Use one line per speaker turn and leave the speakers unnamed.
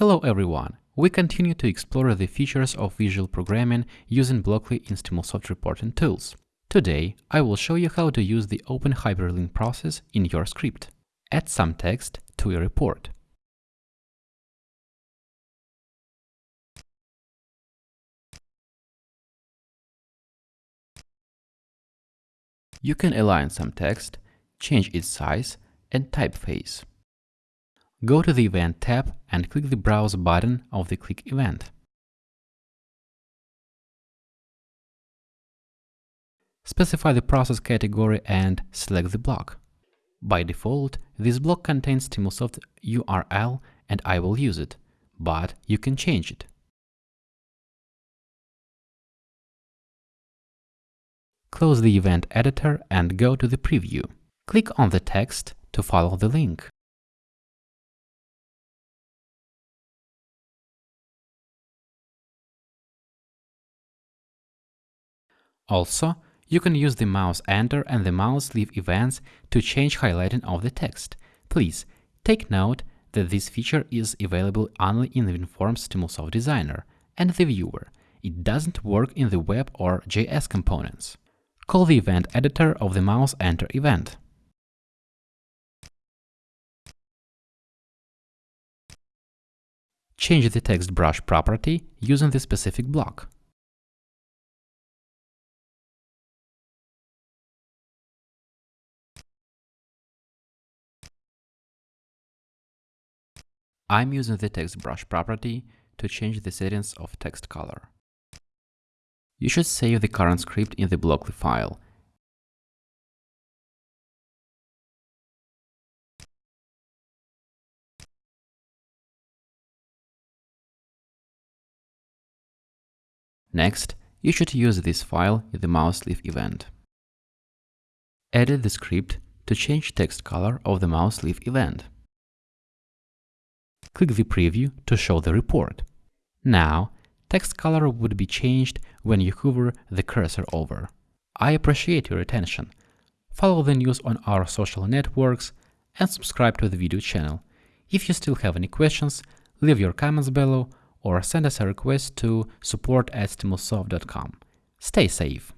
Hello everyone! We continue to explore the features of visual programming using Blockly in Stimulsoft reporting tools. Today, I will show you how to use the open hyperlink process in your script.
Add some text to your report. You can align some text, change its size and typeface. Go to the Event tab and click the Browse button of the Click event. Specify the process category and select the block. By default, this block contains Stimulsoft URL and I will use it, but you can change it. Close the event editor and go to the preview. Click on the text to follow the link.
Also, you can use the mouse enter and the mouse leave events to change highlighting of the
text. Please take note that this feature is available only in the WinForms Stimulsoft Designer and the viewer. It doesn't work in the web or JS components.
Call the event editor of the mouse enter event. Change the text brush property using the specific block. I'm using the text brush property to change the settings of text color. You should save the current script in the Blockly file. Next, you should use this file in the
mouse leave event. Edit the script to change text color of the mouse leave event click the preview to show the report.
Now, text color would be changed when you hover the cursor over. I appreciate your attention. Follow the news on our social networks and subscribe to the video channel. If you still have any questions, leave your comments below
or send us a request to support at stimulsoft.com. Stay safe!